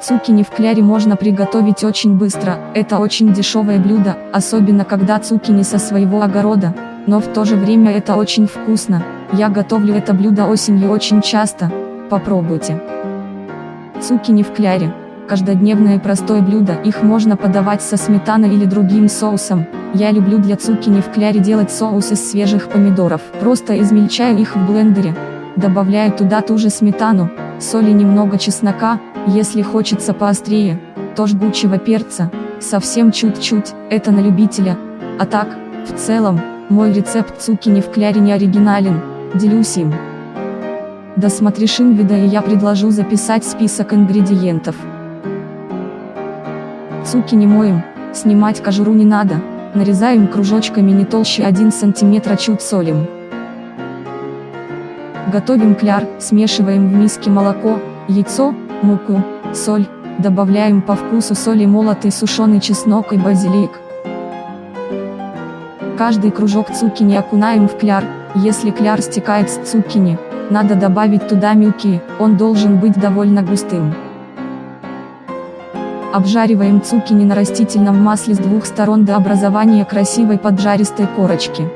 Цукини в кляре можно приготовить очень быстро, это очень дешевое блюдо, особенно когда цукини со своего огорода, но в то же время это очень вкусно, я готовлю это блюдо осенью очень часто, попробуйте. Цукини в кляре. Каждодневное простое блюдо, их можно подавать со сметаной или другим соусом. Я люблю для цукини в кляре делать соус из свежих помидоров. Просто измельчаю их в блендере. Добавляю туда ту же сметану, соль и немного чеснока, если хочется поострее, то жгучего перца, совсем чуть-чуть, это на любителя. А так, в целом, мой рецепт цукини в кляре не оригинален, делюсь им. Досмотришь инвида и я предложу записать список ингредиентов. Цукини моем, снимать кожуру не надо, нарезаем кружочками не толще 1 см чуть солим. Готовим кляр, смешиваем в миске молоко, яйцо, муку, соль, добавляем по вкусу соли молотый сушеный чеснок и базилик. Каждый кружок цукини окунаем в кляр, если кляр стекает с цукини, надо добавить туда мюки, он должен быть довольно густым. Обжариваем цукини на растительном масле с двух сторон до образования красивой поджаристой корочки.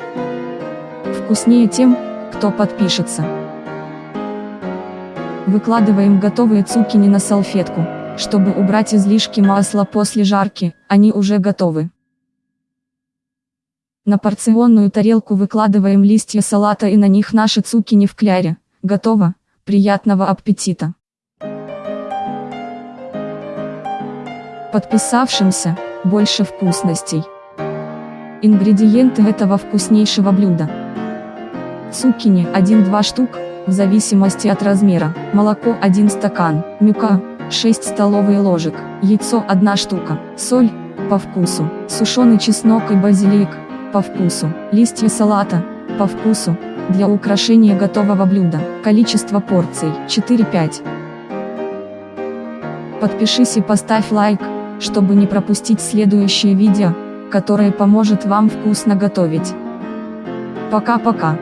Вкуснее тем, кто подпишется. Выкладываем готовые цукини на салфетку, чтобы убрать излишки масла после жарки, они уже готовы. На порционную тарелку выкладываем листья салата и на них наши цукини в кляре. Готово, приятного аппетита! Подписавшимся, больше вкусностей. Ингредиенты этого вкуснейшего блюда. Цукини 1-2 штук, в зависимости от размера, молоко 1 стакан, мюка 6 столовые ложек, яйцо 1 штука, соль по вкусу, сушеный чеснок и базилик по вкусу, листья салата по вкусу, для украшения готового блюда, количество порций 4-5. Подпишись и поставь лайк, чтобы не пропустить следующее видео, которое поможет вам вкусно готовить. Пока-пока.